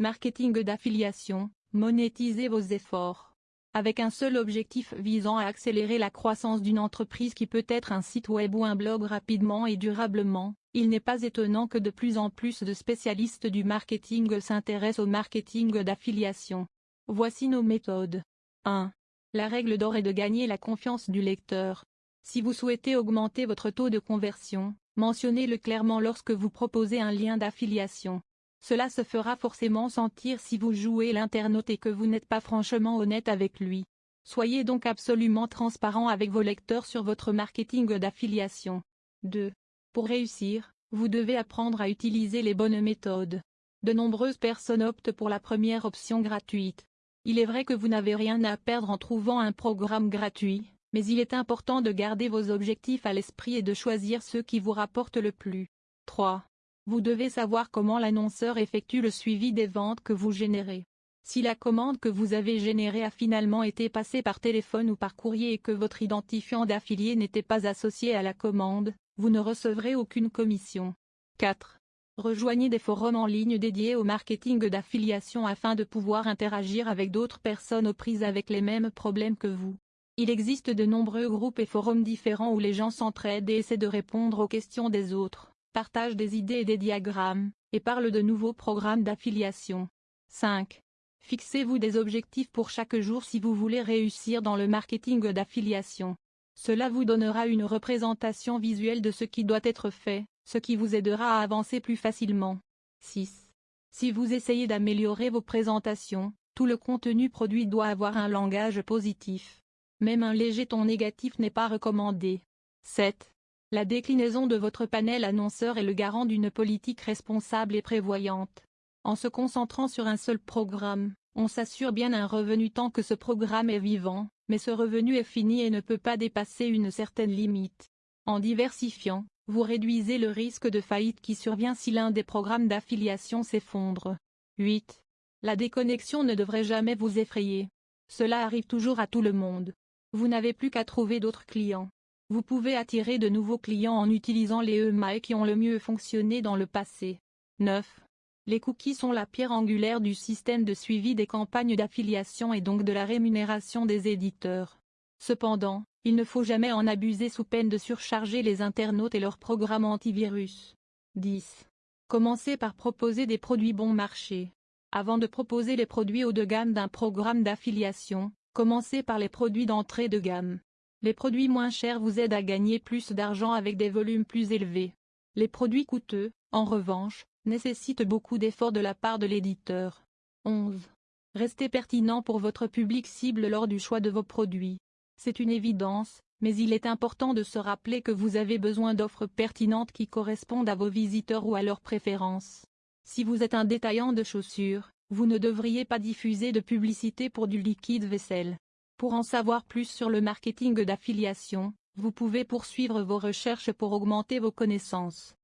Marketing d'affiliation, monétisez vos efforts. Avec un seul objectif visant à accélérer la croissance d'une entreprise qui peut être un site web ou un blog rapidement et durablement, il n'est pas étonnant que de plus en plus de spécialistes du marketing s'intéressent au marketing d'affiliation. Voici nos méthodes. 1. La règle d'or est de gagner la confiance du lecteur. Si vous souhaitez augmenter votre taux de conversion, mentionnez-le clairement lorsque vous proposez un lien d'affiliation. Cela se fera forcément sentir si vous jouez l'internaute et que vous n'êtes pas franchement honnête avec lui. Soyez donc absolument transparent avec vos lecteurs sur votre marketing d'affiliation. 2. Pour réussir, vous devez apprendre à utiliser les bonnes méthodes. De nombreuses personnes optent pour la première option gratuite. Il est vrai que vous n'avez rien à perdre en trouvant un programme gratuit, mais il est important de garder vos objectifs à l'esprit et de choisir ceux qui vous rapportent le plus. 3. Vous devez savoir comment l'annonceur effectue le suivi des ventes que vous générez. Si la commande que vous avez générée a finalement été passée par téléphone ou par courrier et que votre identifiant d'affilié n'était pas associé à la commande, vous ne recevrez aucune commission. 4. Rejoignez des forums en ligne dédiés au marketing d'affiliation afin de pouvoir interagir avec d'autres personnes aux prises avec les mêmes problèmes que vous. Il existe de nombreux groupes et forums différents où les gens s'entraident et essaient de répondre aux questions des autres partage des idées et des diagrammes, et parle de nouveaux programmes d'affiliation. 5. Fixez-vous des objectifs pour chaque jour si vous voulez réussir dans le marketing d'affiliation. Cela vous donnera une représentation visuelle de ce qui doit être fait, ce qui vous aidera à avancer plus facilement. 6. Si vous essayez d'améliorer vos présentations, tout le contenu produit doit avoir un langage positif. Même un léger ton négatif n'est pas recommandé. 7. La déclinaison de votre panel annonceur est le garant d'une politique responsable et prévoyante. En se concentrant sur un seul programme, on s'assure bien un revenu tant que ce programme est vivant, mais ce revenu est fini et ne peut pas dépasser une certaine limite. En diversifiant, vous réduisez le risque de faillite qui survient si l'un des programmes d'affiliation s'effondre. 8. La déconnexion ne devrait jamais vous effrayer. Cela arrive toujours à tout le monde. Vous n'avez plus qu'à trouver d'autres clients. Vous pouvez attirer de nouveaux clients en utilisant les EMAI qui ont le mieux fonctionné dans le passé. 9. Les cookies sont la pierre angulaire du système de suivi des campagnes d'affiliation et donc de la rémunération des éditeurs. Cependant, il ne faut jamais en abuser sous peine de surcharger les internautes et leurs programmes antivirus. 10. Commencez par proposer des produits bon marché. Avant de proposer les produits haut de gamme d'un programme d'affiliation, commencez par les produits d'entrée de gamme. Les produits moins chers vous aident à gagner plus d'argent avec des volumes plus élevés. Les produits coûteux, en revanche, nécessitent beaucoup d'efforts de la part de l'éditeur. 11. Restez pertinent pour votre public cible lors du choix de vos produits. C'est une évidence, mais il est important de se rappeler que vous avez besoin d'offres pertinentes qui correspondent à vos visiteurs ou à leurs préférences. Si vous êtes un détaillant de chaussures, vous ne devriez pas diffuser de publicité pour du liquide vaisselle. Pour en savoir plus sur le marketing d'affiliation, vous pouvez poursuivre vos recherches pour augmenter vos connaissances.